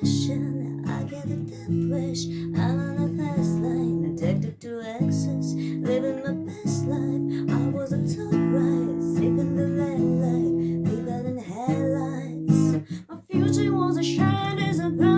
passion I get a death wish I'm on a fast line. Addicted to excess Living my best life. I was a top right Sipping the red light Fever in headlights. My future was a shine as a bright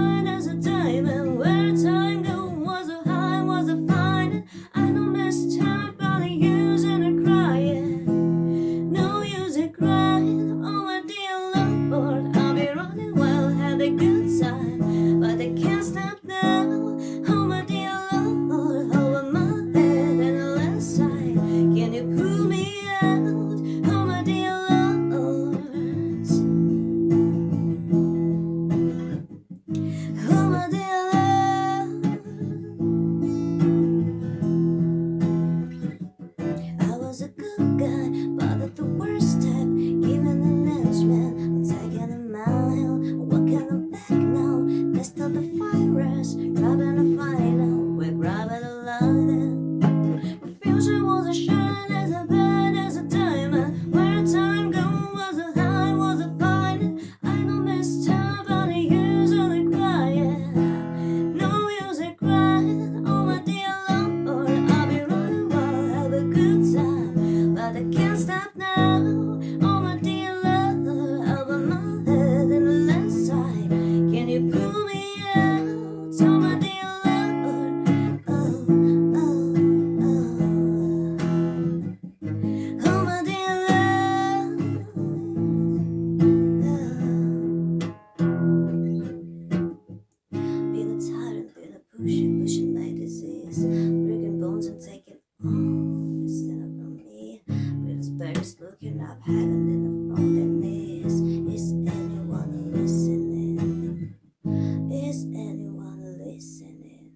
shaking up, hiding in the loneliness. Is anyone listening? Is anyone listening?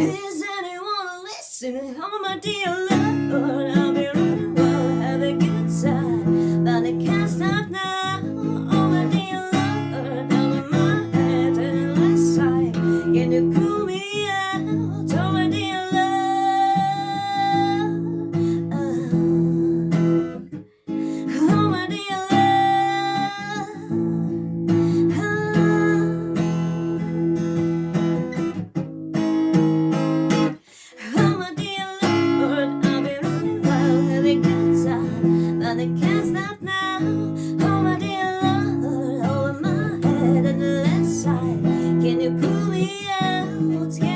Is anyone listening? Oh my dear Lord, I'll be running wild, have a good time, but I can't stop now. Oh my dear Lord, down in my head and last side, can you cool me out? What's